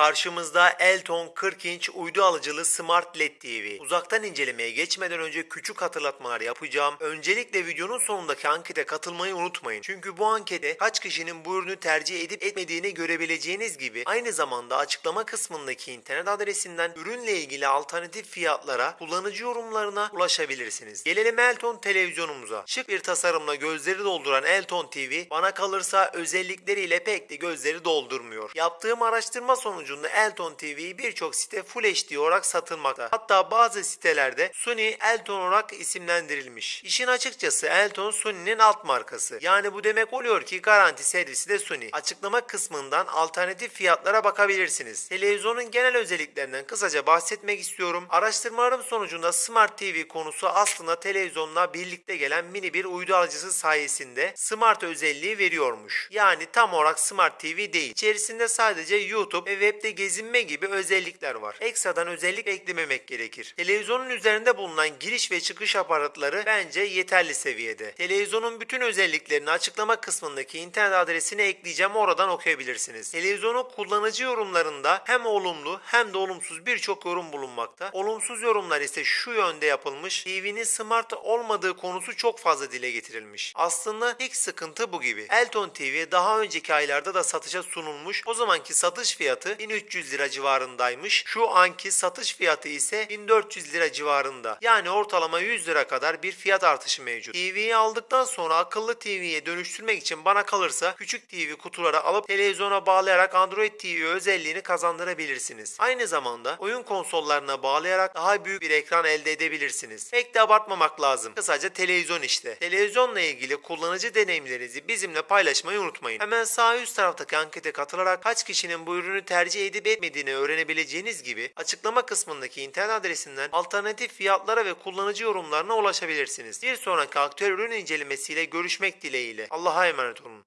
Karşımızda Elton 40 inç uydu alıcılı Smart LED TV. Uzaktan incelemeye geçmeden önce küçük hatırlatmalar yapacağım. Öncelikle videonun sonundaki ankete katılmayı unutmayın. Çünkü bu ankete kaç kişinin bu ürünü tercih edip etmediğini görebileceğiniz gibi aynı zamanda açıklama kısmındaki internet adresinden ürünle ilgili alternatif fiyatlara, kullanıcı yorumlarına ulaşabilirsiniz. Gelelim Elton televizyonumuza. Şık bir tasarımla gözleri dolduran Elton TV bana kalırsa özellikleriyle pek de gözleri doldurmuyor. Yaptığım araştırma sonucunda Elton TV birçok site Full HD olarak satılmakta. Hatta bazı sitelerde Sony Elton olarak isimlendirilmiş. İşin açıkçası Elton Sony'nin alt markası. Yani bu demek oluyor ki garanti servisi de Sony. Açıklama kısmından alternatif fiyatlara bakabilirsiniz. Televizyonun genel özelliklerinden kısaca bahsetmek istiyorum. Araştırmalarım sonucunda Smart TV konusu aslında televizyonla birlikte gelen mini bir uydu alıcısı sayesinde Smart özelliği veriyormuş. Yani tam olarak Smart TV değil. İçerisinde sadece YouTube ve webde gezinme gibi özellikler var. Ekstradan özellik eklememek gerekir. Televizyonun üzerinde bulunan giriş ve çıkış aparatları bence yeterli seviyede. Televizyonun bütün özelliklerini açıklama kısmındaki internet adresine ekleyeceğim oradan okuyabilirsiniz. Televizyonun kullanıcı yorumlarında hem olumlu hem de olumsuz birçok yorum bulunmakta. Olumsuz yorumlar ise şu yönde yapılmış. TV'nin smart olmadığı konusu çok fazla dile getirilmiş. Aslında ilk sıkıntı bu gibi. Elton TV daha önceki aylarda da satışa sunulmuş. O zamanki satış fiyatı 1300 lira civarındaymış. Şu anki satış fiyatı ise 1400 lira civarında. Yani ortalama 100 lira kadar bir fiyat artışı mevcut. TV'yi aldıktan sonra akıllı TV'ye dönüştürmek için bana kalırsa küçük TV kutulara alıp televizyona bağlayarak Android TV özelliğini kazandırabilirsiniz. Aynı zamanda oyun konsollarına bağlayarak daha büyük bir ekran elde edebilirsiniz. Pek de abartmamak lazım. Kısaca televizyon işte. Televizyonla ilgili kullanıcı deneyimlerinizi bizimle paylaşmayı unutmayın. Hemen sağ üst taraftaki ankete katılarak kaç kişinin bu ürünü tercih edip etmediğini öğrenebileceğiniz gibi açıklama kısmındaki internet adresinden alternatif fiyatlara ve kullanıcı yorumlarına ulaşabilirsiniz. Bir sonraki aktüel ürün incelemesiyle görüşmek dileğiyle. Allah'a emanet olun.